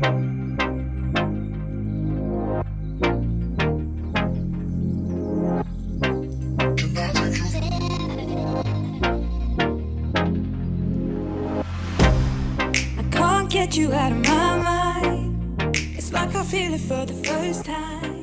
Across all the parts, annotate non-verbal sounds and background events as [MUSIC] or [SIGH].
get you out of my mind. It's like I feel it for the first time.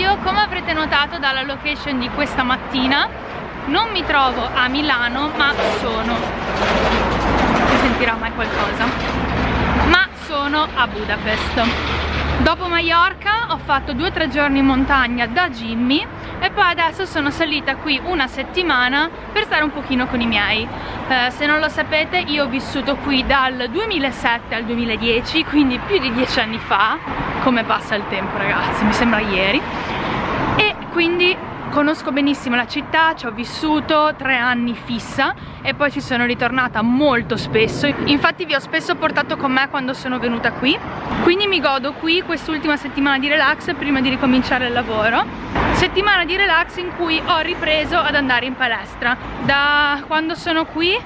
Video come avrete notato dalla location di questa mattina non mi trovo a Milano ma sono si sentirà mai qualcosa ma sono a Budapest. Dopo Mallorca ho fatto due o tre giorni in montagna da Jimmy e poi adesso sono salita qui una settimana per stare un pochino con i miei. Eh, se non lo sapete io ho vissuto qui dal 2007 al 2010 quindi più di dieci anni fa. Come passa il tempo ragazzi mi sembra ieri. E quindi conosco benissimo la città, ci ho vissuto tre anni fissa e poi ci sono ritornata molto spesso. Infatti vi ho spesso portato con me quando sono venuta qui. Quindi mi godo qui quest'ultima settimana di relax prima di ricominciare il lavoro. Settimana di relax in cui ho ripreso ad andare in palestra. Da quando sono qui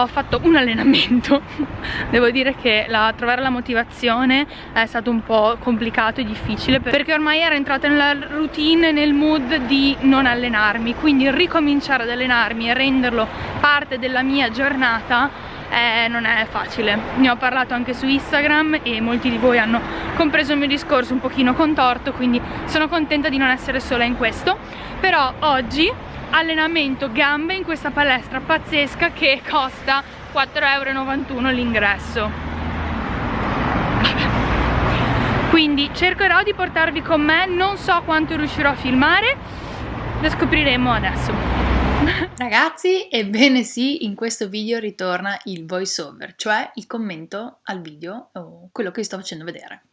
ho fatto un allenamento. [LAUGHS] Devo dire che la, trovare la motivazione è stato un po' complicato e difficile perché ormai ero entrata nella routine, nel mood di non allenarmi. Quindi ricominciare ad allenarmi e renderlo parte della mia giornata eh, non è facile. Ne ho parlato anche su Instagram e molti di voi hanno compreso il mio discorso un pochino contorto quindi sono contenta di non essere sola in questo. Però oggi allenamento gambe in questa palestra pazzesca che costa 4,91 euro l'ingresso quindi cercherò di portarvi con me non so quanto riuscirò a filmare lo scopriremo adesso [LAUGHS] Ragazzi, ebbene sì, in questo video ritorna il voice over, cioè il commento al video o quello che vi sto facendo vedere.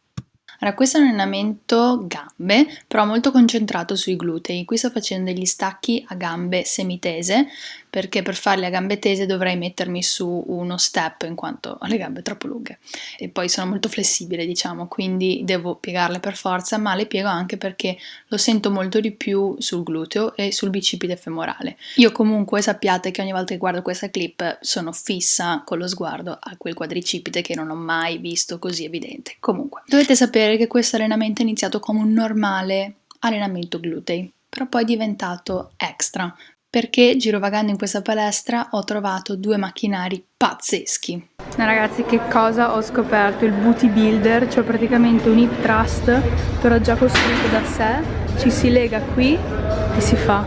Allora, questo è un allenamento gambe, però molto concentrato sui glutei. Qui sto facendo degli stacchi a gambe semitese, perché per farli a gambe tese dovrei mettermi su uno step in quanto ho le gambe troppo lunghe. E poi sono molto flessibile diciamo quindi devo piegarle per forza ma le piego anche perché lo sento molto di più sul gluteo e sul bicipite femorale. Io comunque sappiate che ogni volta che guardo questa clip sono fissa con lo sguardo a quel quadricipite che non ho mai visto così evidente. Comunque dovete sapere che questo allenamento è iniziato come un normale allenamento glutei però poi è diventato extra perché girovagando in questa palestra ho trovato due macchinari pazzeschi. Ragazzi che cosa ho scoperto? Il booty builder, cioè praticamente un hip thrust però già costruito da sé, ci si lega qui e si fa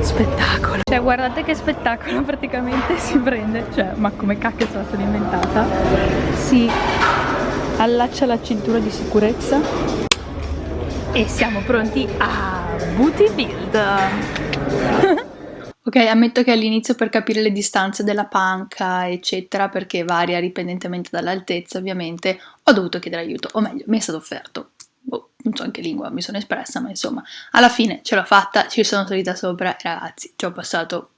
spettacolo. Cioè guardate che spettacolo [LAUGHS] praticamente si prende, cioè ma come cacchio se sono inventata, si allaccia la cintura di sicurezza e siamo pronti a booty build. [LAUGHS] Ok, ammetto che all'inizio per capire le distanze della panca, eccetera, perché varia dipendentemente dall'altezza, ovviamente, ho dovuto chiedere aiuto, o meglio, mi è stato offerto. Boh, non so in che lingua mi sono espressa, ma insomma, alla fine ce l'ho fatta, ci sono salita sopra e ragazzi, ci ho passato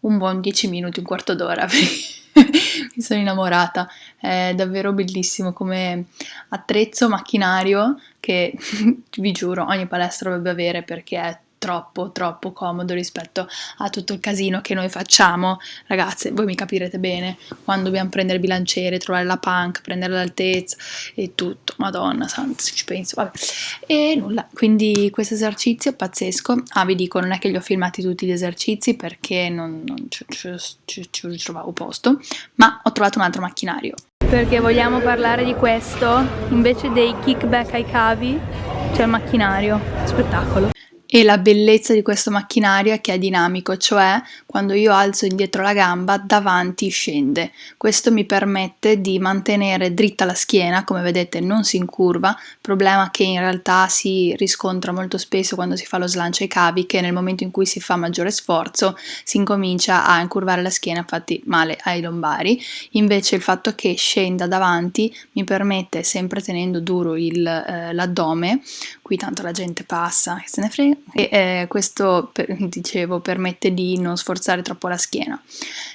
un buon 10 minuti, un quarto d'ora, [LAUGHS] mi sono innamorata, è davvero bellissimo come attrezzo macchinario che [LAUGHS] vi giuro ogni palestra dovrebbe avere perché è troppo troppo comodo rispetto a tutto il casino che noi facciamo. Ragazze voi mi capirete bene quando dobbiamo prendere il bilanciere trovare la punk prendere l'altezza e tutto. Madonna santa se ci penso. Vabbè. E nulla. Quindi questo esercizio è pazzesco. Ah vi dico non è che li ho filmati tutti gli esercizi perché non, non ci, ci, ci, ci trovavo posto ma ho trovato un altro macchinario. Perché vogliamo parlare di questo invece dei kickback ai cavi? C'è il macchinario. Spettacolo e la bellezza di questo macchinario è che è dinamico, cioè quando io alzo indietro la gamba davanti scende. Questo mi permette di mantenere dritta la schiena, come vedete non si incurva, problema che in realtà si riscontra molto spesso quando si fa lo slancio ai cavi, che nel momento in cui si fa maggiore sforzo si incomincia a incurvare la schiena, infatti male ai lombari. Invece il fatto che scenda davanti mi permette, sempre tenendo duro eh, l'addome, qui tanto la gente passa, che se ne frega, e eh, questo, per, [LAUGHS] dicevo, permette di non sforzare troppo la schiena.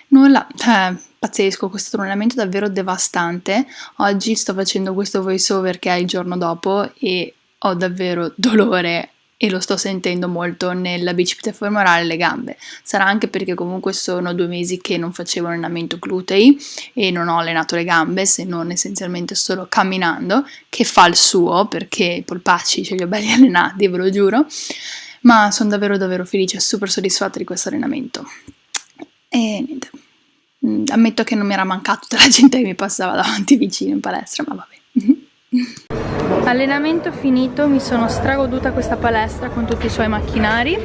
Nulla, cioè, pazzesco, questo allenamento è davvero devastante. Oggi sto facendo questo voice over che è il giorno dopo e ho davvero dolore e lo sto sentendo molto nella bicipite femorale e le gambe. Sarà anche perché comunque sono due mesi che non facevo allenamento glutei e non ho allenato le gambe se non essenzialmente solo camminando, che fa il suo perché i polpacci ce li ho belli [LAUGHS] allenati, ve lo giuro. Ma sono davvero davvero felice e super soddisfatta di questo allenamento. E niente, mm, ammetto che non mi era mancato della gente che mi passava [LAUGHS] davanti vicino in palestra, ma vabbè. [LAUGHS] Allenamento finito, mi sono stragoduta questa palestra con tutti i suoi macchinari.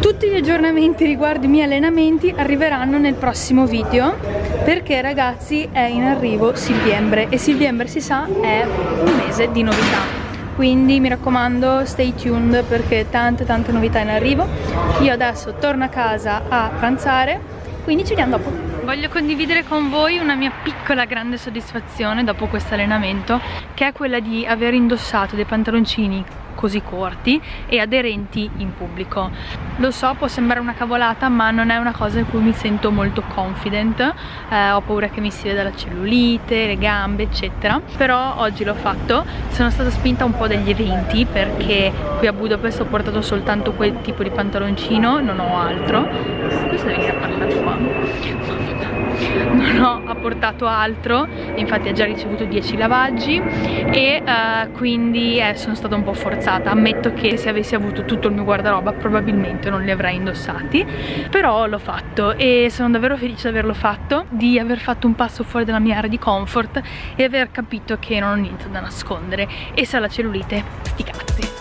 Tutti gli aggiornamenti riguardo i miei allenamenti arriveranno nel prossimo video perché ragazzi è in arrivo Silviembre e Silviembre si sa è un mese di novità. Quindi mi raccomando stay tuned perché tante tante novità in arrivo. Io adesso torno a casa a pranzare quindi ci vediamo dopo Voglio condividere con voi una mia piccola grande soddisfazione dopo questo allenamento che è quella di aver indossato dei pantaloncini così corti e aderenti in pubblico. Lo so può sembrare una cavolata ma non è una cosa in cui mi sento molto confident. Eh, ho paura che mi si veda la cellulite, le gambe eccetera. Però oggi l'ho fatto. Sono stata spinta un po' dagli eventi perché qui a Budapest ho portato soltanto quel tipo di pantaloncino non ho altro. Questo deve venire a parlare qua non ho apportato altro infatti ha già ricevuto 10 lavaggi e uh, quindi eh, sono stata un po' forzata ammetto che se avessi avuto tutto il mio guardaroba probabilmente non li avrei indossati però l'ho fatto e sono davvero felice di averlo fatto di aver fatto un passo fuori dalla mia area di comfort e aver capito che non ho niente da nascondere e se ha la cellulite sti cazzi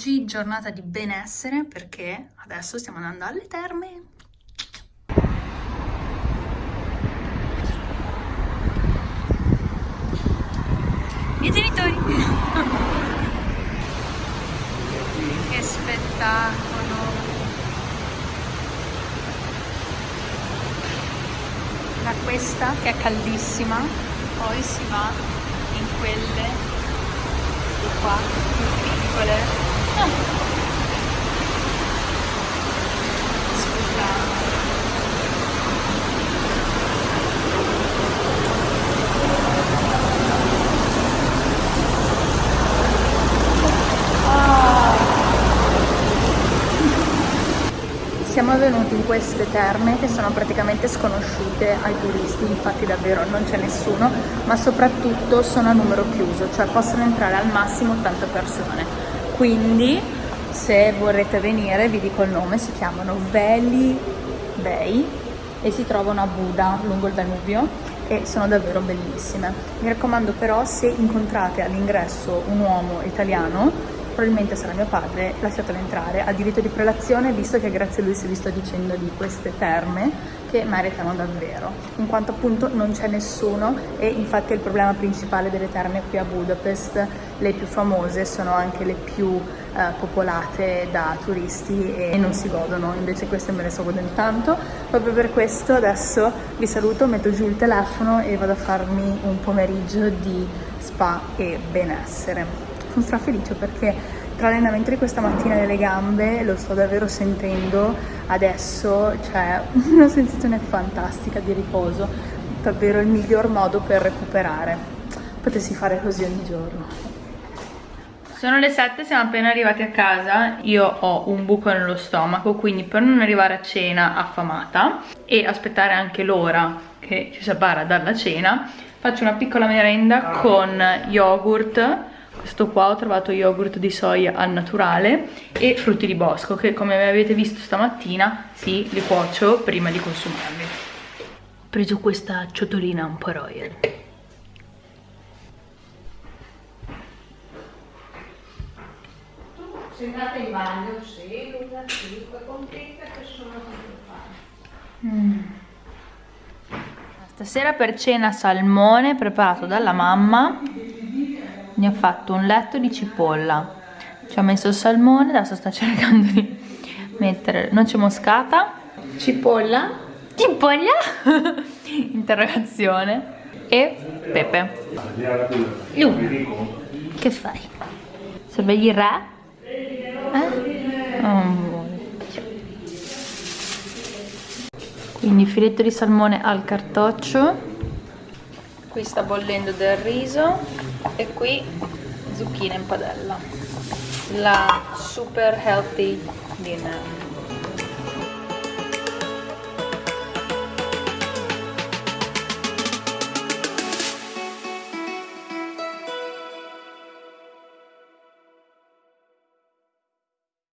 Oggi giornata di benessere perché adesso stiamo andando alle terme. I genitori! che spettacolo! Da questa che è caldissima, poi si va in quelle di qua, più piccole siamo venuti in queste terme che sono praticamente sconosciute ai turisti, infatti davvero non c'è nessuno, ma soprattutto sono a numero chiuso, cioè possono entrare al massimo 80 persone quindi se vorrete venire vi dico il nome si chiamano Veli Bay e si trovano a Buda lungo il Danubio e sono davvero bellissime. Mi raccomando però se incontrate all'ingresso un uomo italiano probabilmente sarà mio padre, lasciatelo entrare, ha diritto di prelazione visto che grazie a lui si è visto dicendo di queste terme che meritano davvero, in quanto appunto non c'è nessuno e infatti è il problema principale delle terme qui a Budapest, le più famose sono anche le più eh, popolate da turisti e non si godono, invece queste me le sto godendo tanto. Proprio per questo adesso vi saluto, metto giù il telefono e vado a farmi un pomeriggio di spa e benessere. Sono strafelice perché tra l'allenamento di questa mattina delle gambe lo sto davvero sentendo adesso, c'è una sensazione fantastica di riposo, davvero il miglior modo per recuperare. Potessi fare così ogni giorno. Sono le 7, siamo appena arrivati a casa, io ho un buco nello stomaco, quindi per non arrivare a cena affamata e aspettare anche l'ora che ci separa dalla cena, faccio una piccola merenda con yogurt, questo qua ho trovato yogurt di soia al naturale e frutti di bosco che come avete visto stamattina, sì, li cuocio prima di consumarli. Ho preso questa ciotolina un po' royal. Andata in bagno? Sì, è contenta che sono. Mm. Stasera per cena salmone preparato dalla mamma. Ne ho fatto un letto di cipolla. Ci ho messo il salmone, adesso sta cercando di mettere noce moscata, cipolla, cipolla, [LAUGHS] interrogazione e pepe. Lu, che fai? Sorvegli re? Eh? Oh, quindi filetto di salmone al cartoccio qui sta bollendo del riso e qui zucchine in padella. La super healthy dinner